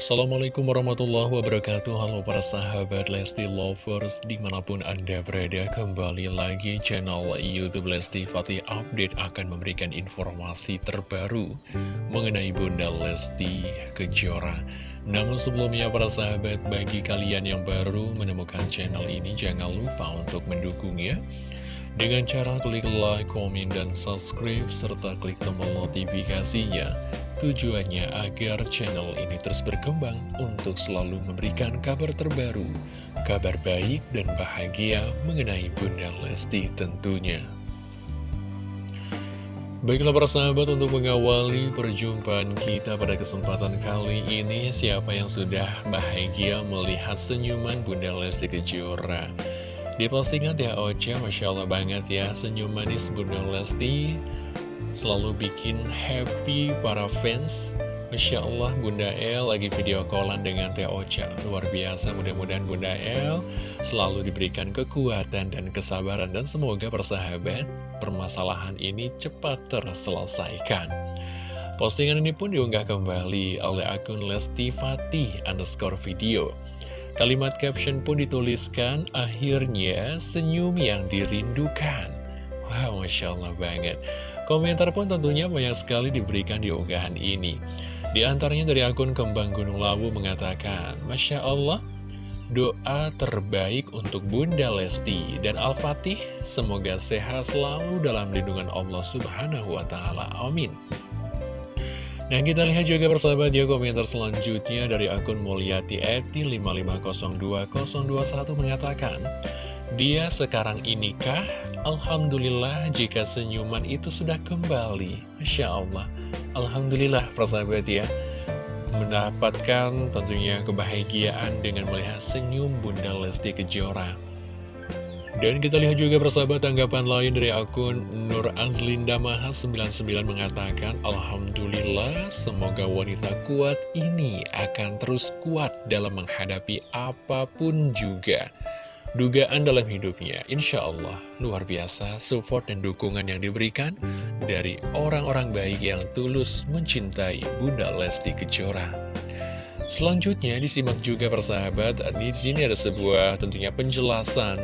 Assalamualaikum warahmatullahi wabarakatuh. Halo para sahabat Lesti Lovers Di mana pun anda berada Kembali lagi channel Youtube Lesti Fatih Update Akan memberikan informasi terbaru Mengenai Bunda Lesti Kejora. Namun sebelumnya para sahabat Bagi kalian yang baru menemukan channel ini Jangan lupa untuk mendukungnya. Dengan cara klik like, komen, dan subscribe, serta klik tombol notifikasinya Tujuannya agar channel ini terus berkembang untuk selalu memberikan kabar terbaru, kabar baik dan bahagia mengenai Bunda Lesti tentunya. Baiklah para sahabat untuk mengawali perjumpaan kita pada kesempatan kali ini Siapa yang sudah bahagia melihat senyuman Bunda Lesti Kejora Di postingan ya Ocha, Masya Allah banget ya Senyum manis Bunda Lesti selalu bikin happy para fans. Masya Allah Bunda El lagi video callan dengan Teh Ocha. Luar biasa mudah-mudahan Bunda El selalu diberikan kekuatan dan kesabaran. Dan semoga persahabat permasalahan ini cepat terselesaikan. Postingan ini pun diunggah kembali oleh akun Lesti Fatih underscore video. Kalimat caption pun dituliskan Akhirnya senyum yang dirindukan. Wow Masya Allah banget Komentar pun tentunya banyak sekali diberikan di unggahan ini. Di antaranya dari akun Kembang Gunung Lawu mengatakan, Masya Allah, doa terbaik untuk Bunda Lesti dan Al-Fatih, semoga sehat selalu dalam lindungan Allah Subhanahu wa Ta'ala. Amin. Nah kita lihat juga persahabat ya komentar selanjutnya dari akun Mulyati Eti 5502021 mengatakan dia sekarang inikah? Alhamdulillah jika senyuman itu sudah kembali. Masya Allah. Alhamdulillah persahabat ya. Mendapatkan tentunya kebahagiaan dengan melihat senyum Bunda Lesti Kejora. Dan kita lihat juga persahabat tanggapan lain dari akun Nur Azlinda Maha 99 mengatakan Alhamdulillah semoga wanita kuat ini akan terus kuat dalam menghadapi apa pun juga dugaan dalam hidupnya. Insya Allah, luar biasa support dan dukungan yang diberikan dari orang-orang baik yang tulus mencintai Bunda Lesti Kejora. Selanjutnya disimak juga persahabat, di sini ada sebuah tentunya penjelasan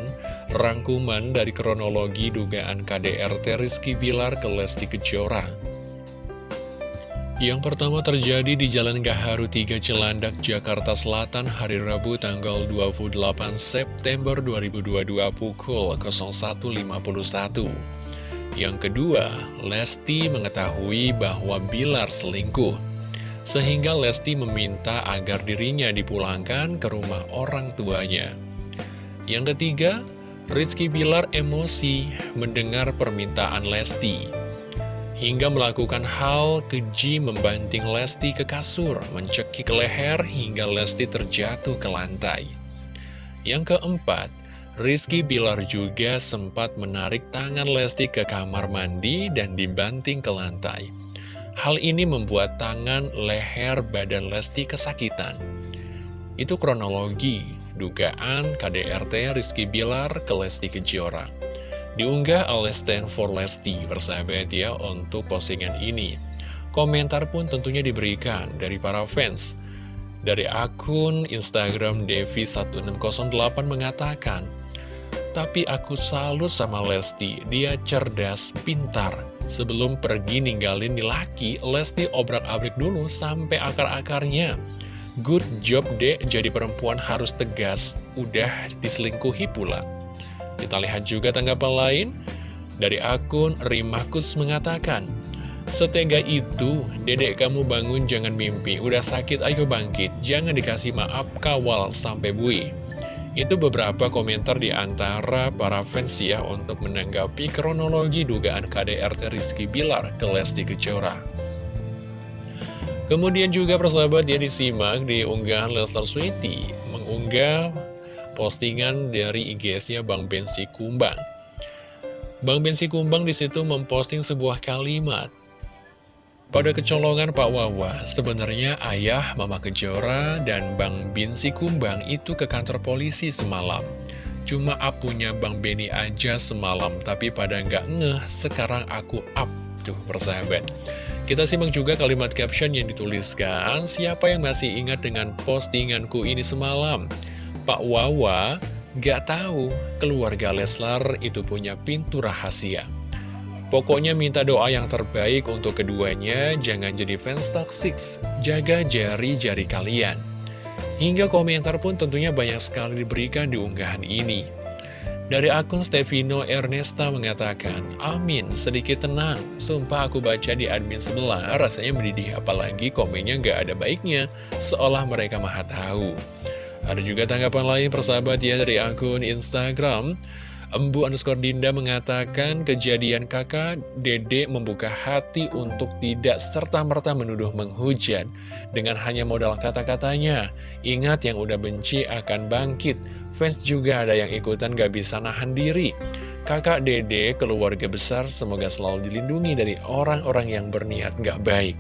rangkuman dari kronologi dugaan KDRT Rizky Bilar ke Lesti Kejora. Yang pertama terjadi di Jalan Gaharu 3 Cilandak, Jakarta Selatan hari Rabu tanggal 28 September 2022 pukul 01.51. Yang kedua, Lesti mengetahui bahwa Bilar selingkuh. Sehingga Lesti meminta agar dirinya dipulangkan ke rumah orang tuanya. Yang ketiga, Rizky Bilar emosi mendengar permintaan Lesti hingga melakukan hal keji membanting Lesti ke kasur, mencekik leher hingga Lesti terjatuh ke lantai. Yang keempat, Rizky Bilar juga sempat menarik tangan Lesti ke kamar mandi dan dibanting ke lantai. Hal ini membuat tangan, leher, badan Lesti kesakitan. Itu kronologi dugaan KDRT Rizky Bilar ke Lesti Kejora. Diunggah oleh Stanford Lesti bersahabat ya untuk postingan ini. Komentar pun tentunya diberikan dari para fans. Dari akun Instagram Devi1608 mengatakan, Tapi aku salut sama Lesti, dia cerdas, pintar. Sebelum pergi ninggalin nih laki, Lesti obrak-abrik dulu sampai akar-akarnya. Good job dek, jadi perempuan harus tegas, udah diselingkuhi pula. Kita lihat juga tanggapan lain dari akun Rimakus mengatakan, Setega itu, dedek kamu bangun jangan mimpi, udah sakit ayo bangkit, jangan dikasih maaf kawal sampai bui. Itu beberapa komentar di antara para fans ya untuk menanggapi kronologi dugaan KDRT Rizky Bilar ke Lesti Kejora. Kemudian juga persahabat dia disimak di unggahan Leslar Sweety mengunggah postingan dari IGS-nya Bang Bensi Kumbang. Bang Bensi Kumbang di situ memposting sebuah kalimat. Pada kecolongan Pak Wawa, sebenarnya ayah Mama Kejora dan Bang Bensi Kumbang itu ke kantor polisi semalam. Cuma apunya Bang Beni aja semalam, tapi pada nggak ngeh, sekarang aku up. Tuh, persahabat. Kita simak juga kalimat caption yang dituliskan, siapa yang masih ingat dengan postinganku ini semalam? Pak Wawa gak tahu keluarga Leslar itu punya pintu rahasia. Pokoknya minta doa yang terbaik untuk keduanya, jangan jadi fans toxic, jaga jari-jari kalian. Hingga komentar pun tentunya banyak sekali diberikan di unggahan ini. Dari akun Stevino Ernesta mengatakan, Amin, sedikit tenang. Sumpah aku baca di admin sebelah, rasanya mendidih apalagi komennya gak ada baiknya, seolah mereka maha tahu. Ada juga tanggapan lain persahabat ya dari akun Instagram. Embu underscore Dinda mengatakan kejadian kakak Dede membuka hati untuk tidak serta-merta menuduh menghujat dengan hanya modal kata-katanya. Ingat yang udah benci akan bangkit. Fans juga ada yang ikutan gak bisa nahan diri. Kakak Dede, keluarga besar, semoga selalu dilindungi dari orang-orang yang berniat gak baik.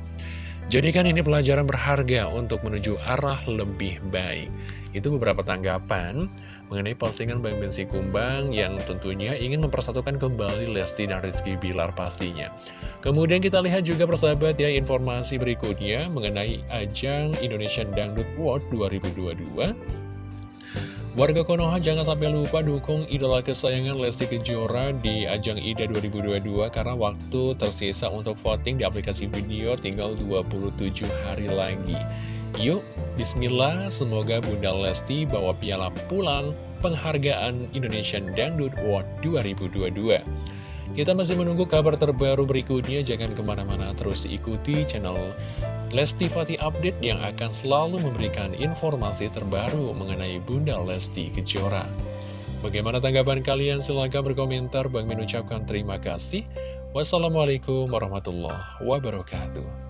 Jadikan ini pelajaran berharga untuk menuju arah lebih baik. Itu beberapa tanggapan mengenai postingan Bang Bensi Kumbang yang tentunya ingin mempersatukan kembali Lesti dan Rizky Bilar pastinya. Kemudian kita lihat juga persahabat ya informasi berikutnya mengenai ajang Indonesian Dangdut World 2022. Warga Konoha jangan sampai lupa dukung idola kesayangan Lesti Kejora di ajang IDA 2022 karena waktu tersisa untuk voting di aplikasi video tinggal 27 hari lagi. Yuk, bismillah, semoga Bunda Lesti bawa piala pulang penghargaan Indonesian Dangdut Award 2022. Kita masih menunggu kabar terbaru berikutnya, jangan ke mana-mana terus ikuti channel Lesti Fatih Update yang akan selalu memberikan informasi terbaru mengenai Bunda Lesti Kejora. Bagaimana tanggapan kalian? Silahkan berkomentar. Bang mengucapkan terima kasih. Wassalamualaikum warahmatullahi wabarakatuh.